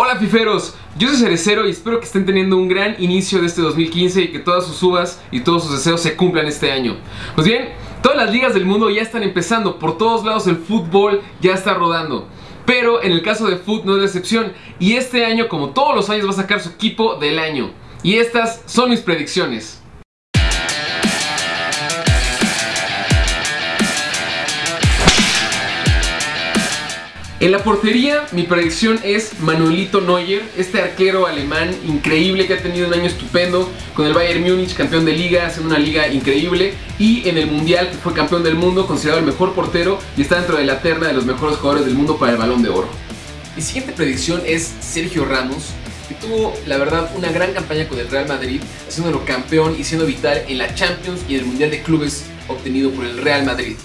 Hola fiferos, yo soy Cerecero y espero que estén teniendo un gran inicio de este 2015 y que todas sus uvas y todos sus deseos se cumplan este año. Pues bien, todas las ligas del mundo ya están empezando, por todos lados el fútbol ya está rodando. Pero en el caso de Foot no es la excepción y este año como todos los años va a sacar su equipo del año. Y estas son mis predicciones. En la portería, mi predicción es Manuelito Neuer, este arquero alemán increíble que ha tenido un año estupendo con el Bayern Múnich, campeón de liga, haciendo una liga increíble, y en el Mundial, que fue campeón del mundo, considerado el mejor portero y está dentro de la terna de los mejores jugadores del mundo para el Balón de Oro. Mi siguiente predicción es Sergio Ramos, que tuvo, la verdad, una gran campaña con el Real Madrid, haciéndolo campeón y siendo vital en la Champions y el Mundial de Clubes obtenido por el Real Madrid.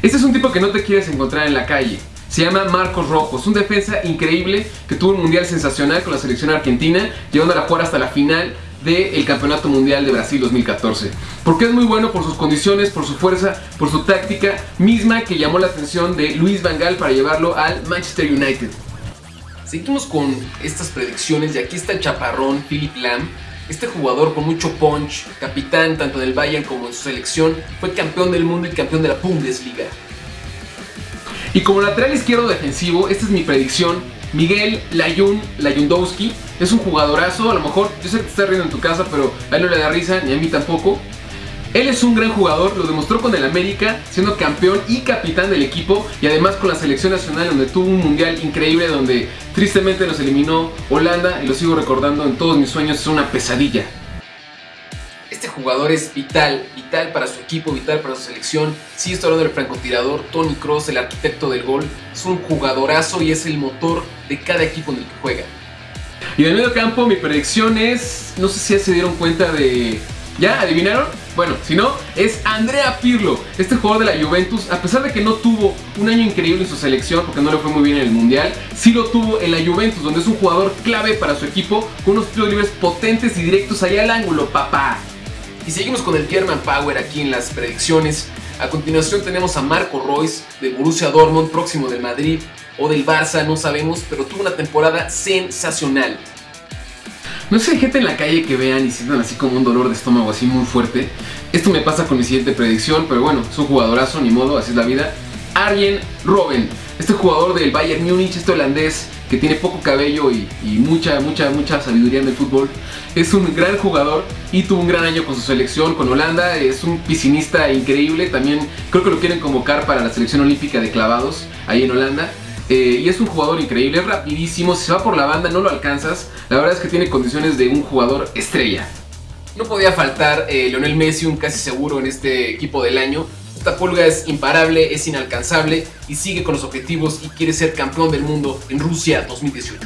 Este es un tipo que no te quieres encontrar en la calle. Se llama Marcos Rojo, es un defensa increíble que tuvo un mundial sensacional con la selección argentina, llevando a jugar hasta la final del Campeonato Mundial de Brasil 2014. Porque es muy bueno por sus condiciones, por su fuerza, por su táctica, misma que llamó la atención de Luis Van Gaal para llevarlo al Manchester United. Seguimos con estas predicciones y aquí está el chaparrón Philip Lam. Este jugador con mucho punch, capitán tanto del Bayern como en su selección, fue campeón del mundo y campeón de la Bundesliga. Y como lateral izquierdo defensivo, esta es mi predicción. Miguel Layun Layundowski es un jugadorazo, a lo mejor yo sé que te estás riendo en tu casa, pero a él no le da risa, ni a mí tampoco. Él es un gran jugador, lo demostró con el América, siendo campeón y capitán del equipo y además con la selección nacional donde tuvo un mundial increíble donde tristemente nos eliminó Holanda y lo sigo recordando en todos mis sueños, es una pesadilla. Este jugador es vital, vital para su equipo, vital para su selección. Sí, estoy hablando del francotirador Tony Cross, el arquitecto del gol. Es un jugadorazo y es el motor de cada equipo en el que juega. Y en el medio campo mi predicción es, no sé si ya se dieron cuenta de... ¿Ya? ¿Adivinaron? Bueno, si no, es Andrea Pirlo, este jugador de la Juventus, a pesar de que no tuvo un año increíble en su selección, porque no le fue muy bien en el Mundial, sí lo tuvo en la Juventus, donde es un jugador clave para su equipo, con unos tiros libres potentes y directos allá al ángulo, papá. Y seguimos con el German Power aquí en las predicciones. A continuación tenemos a Marco Royce de Borussia Dortmund, próximo del Madrid o del Barça, no sabemos, pero tuvo una temporada sensacional. No sé, gente en la calle que vean y sientan así como un dolor de estómago así muy fuerte. Esto me pasa con mi siguiente predicción, pero bueno, es un jugadorazo, ni modo, así es la vida. Arjen Robben, este jugador del Bayern Múnich, este holandés que tiene poco cabello y, mucha, mucha, mucha sabiduría en el fútbol. Es un gran jugador y tuvo un gran año con su selección, con Holanda. Es un piscinista increíble. También creo que lo quieren convocar para la selección olímpica de clavados ahí en Holanda. Eh, y es un jugador increíble, es rapidísimo. Si se va por la banda no lo alcanzas. La verdad es que tiene condiciones de un jugador estrella. No podía faltar eh, Lionel Messi, un casi seguro en este equipo del año. Esta pulga es imparable, es inalcanzable y sigue con los objetivos y quiere ser campeón del mundo en Rusia 2018.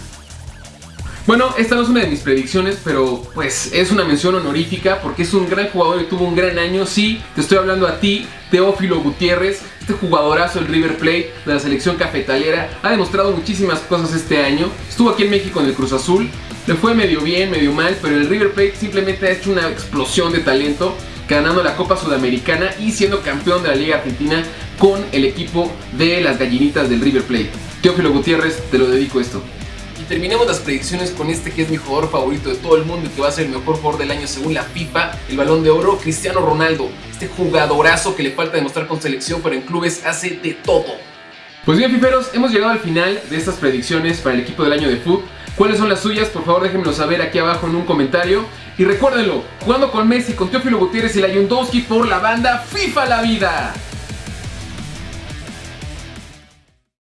Bueno, esta no es una de mis predicciones, pero pues es una mención honorífica porque es un gran jugador y tuvo un gran año. Sí, te estoy hablando a ti, Teófilo Gutiérrez, este jugadorazo del River Plate de la selección cafetalera. Ha demostrado muchísimas cosas este año. Estuvo aquí en México en el Cruz Azul. Le fue medio bien, medio mal, pero el River Plate simplemente ha hecho una explosión de talento ganando la Copa Sudamericana y siendo campeón de la Liga Argentina con el equipo de las gallinitas del River Plate. Teófilo Gutiérrez, te lo dedico esto. Y terminemos las predicciones con este que es mi jugador favorito de todo el mundo y que va a ser el mejor jugador del año según la FIFA, el Balón de Oro, Cristiano Ronaldo. Este jugadorazo que le falta demostrar con selección, pero en clubes hace de todo. Pues bien, fiferos, hemos llegado al final de estas predicciones para el equipo del año de fútbol. ¿Cuáles son las suyas? Por favor déjenmelo saber aquí abajo en un comentario. Y recuérdenlo, jugando con Messi, con Teófilo Gutiérrez y la Yundowski por la banda FIFA La Vida.